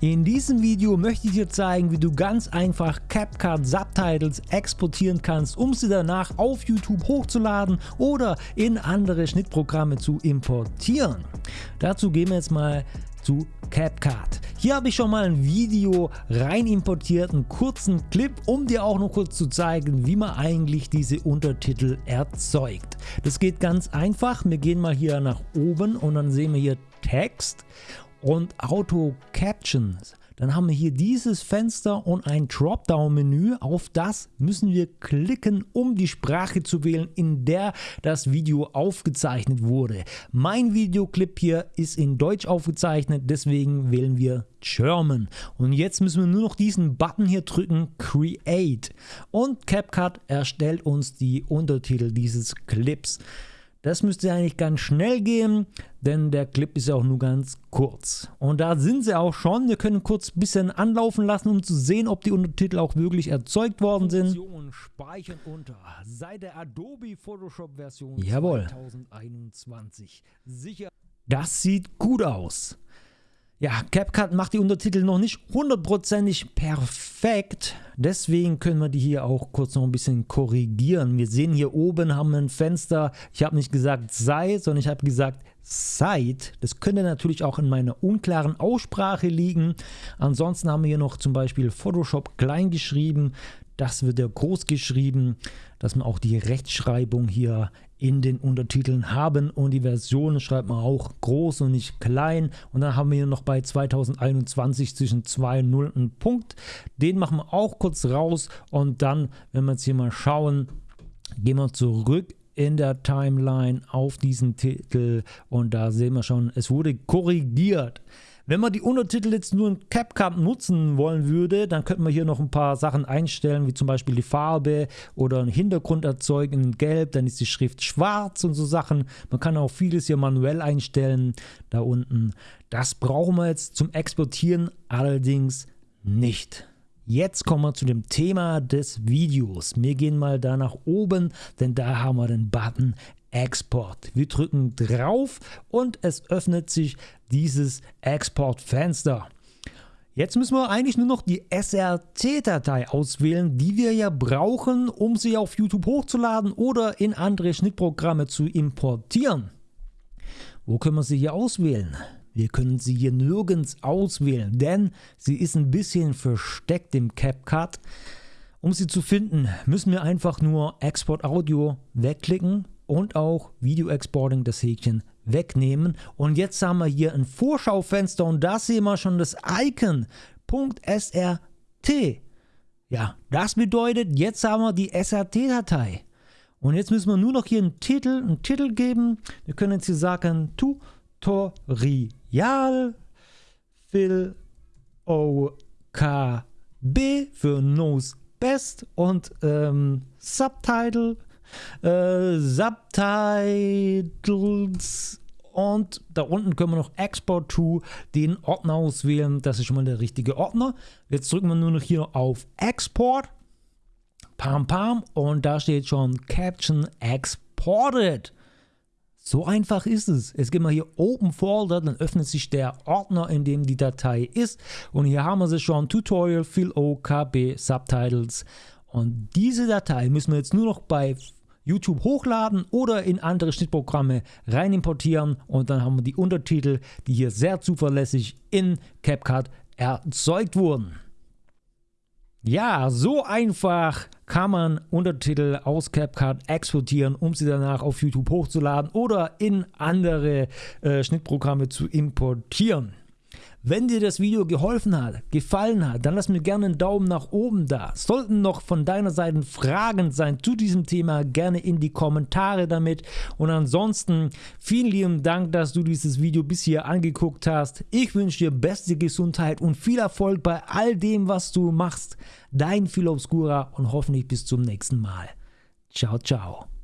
In diesem Video möchte ich dir zeigen, wie du ganz einfach CapCut Subtitles exportieren kannst, um sie danach auf YouTube hochzuladen oder in andere Schnittprogramme zu importieren. Dazu gehen wir jetzt mal zu CapCut. Hier habe ich schon mal ein Video rein importiert, einen kurzen Clip, um dir auch noch kurz zu zeigen, wie man eigentlich diese Untertitel erzeugt. Das geht ganz einfach. Wir gehen mal hier nach oben und dann sehen wir hier Text und Auto Captions. Dann haben wir hier dieses Fenster und ein Dropdown-Menü. Auf das müssen wir klicken, um die Sprache zu wählen, in der das Video aufgezeichnet wurde. Mein Videoclip hier ist in Deutsch aufgezeichnet, deswegen wählen wir German. Und jetzt müssen wir nur noch diesen Button hier drücken, Create. Und CapCut erstellt uns die Untertitel dieses Clips. Das müsste eigentlich ganz schnell gehen, denn der Clip ist ja auch nur ganz kurz. Und da sind sie auch schon. Wir können kurz ein bisschen anlaufen lassen, um zu sehen, ob die Untertitel auch wirklich erzeugt worden sind. Speichern unter. Sei der Adobe Photoshop Version Jawohl. 2021. Sicher. Das sieht gut aus. Ja, CapCut macht die Untertitel noch nicht hundertprozentig perfekt, deswegen können wir die hier auch kurz noch ein bisschen korrigieren. Wir sehen hier oben haben wir ein Fenster, ich habe nicht gesagt sei, sondern ich habe gesagt seid. Das könnte natürlich auch in meiner unklaren Aussprache liegen. Ansonsten haben wir hier noch zum Beispiel Photoshop klein geschrieben, das wird ja groß geschrieben, dass man auch die Rechtschreibung hier in den Untertiteln haben und die Version schreibt man auch groß und nicht klein und dann haben wir hier noch bei 2021 zwischen 2 und 0 einen Punkt, den machen wir auch kurz raus und dann, wenn wir jetzt hier mal schauen, gehen wir zurück in der Timeline auf diesen Titel und da sehen wir schon, es wurde korrigiert. Wenn man die Untertitel jetzt nur in CapCut nutzen wollen würde, dann könnte man hier noch ein paar Sachen einstellen, wie zum Beispiel die Farbe oder einen Hintergrund erzeugen in Gelb, dann ist die Schrift schwarz und so Sachen. Man kann auch vieles hier manuell einstellen, da unten. Das brauchen wir jetzt zum Exportieren allerdings nicht. Jetzt kommen wir zu dem Thema des Videos. Wir gehen mal da nach oben, denn da haben wir den Button Export. Wir drücken drauf und es öffnet sich dieses Exportfenster. Jetzt müssen wir eigentlich nur noch die SRT-Datei auswählen, die wir ja brauchen, um sie auf YouTube hochzuladen oder in andere Schnittprogramme zu importieren. Wo können wir sie hier auswählen? Wir können sie hier nirgends auswählen, denn sie ist ein bisschen versteckt im CapCut. Um sie zu finden, müssen wir einfach nur Export Audio wegklicken und auch Video Exporting das Häkchen wegnehmen. Und jetzt haben wir hier ein Vorschaufenster und da sehen wir schon das Icon .srt. Ja, das bedeutet, jetzt haben wir die SRT-Datei. Und jetzt müssen wir nur noch hier einen Titel, einen Titel geben. Wir können jetzt hier sagen Tutorial Phil OKB für Knows Best und ähm, Subtitle äh, Subtitles und da unten können wir noch Export to den Ordner auswählen. Das ist schon mal der richtige Ordner. Jetzt drücken wir nur noch hier auf Export. Pam pam und da steht schon Caption Exported. So einfach ist es. Jetzt gehen wir hier Open Folder, dann öffnet sich der Ordner, in dem die Datei ist. Und hier haben wir sie schon, Tutorial, Fill OKB, Subtitles. Und diese Datei müssen wir jetzt nur noch bei YouTube hochladen oder in andere Schnittprogramme rein importieren und dann haben wir die Untertitel, die hier sehr zuverlässig in CapCut erzeugt wurden. Ja, so einfach kann man Untertitel aus CapCut exportieren, um sie danach auf YouTube hochzuladen oder in andere äh, Schnittprogramme zu importieren. Wenn dir das Video geholfen hat, gefallen hat, dann lass mir gerne einen Daumen nach oben da. Sollten noch von deiner Seite Fragen sein zu diesem Thema, gerne in die Kommentare damit. Und ansonsten vielen lieben Dank, dass du dieses Video bis hier angeguckt hast. Ich wünsche dir beste Gesundheit und viel Erfolg bei all dem, was du machst. Dein Phil Obscura und hoffentlich bis zum nächsten Mal. Ciao, ciao.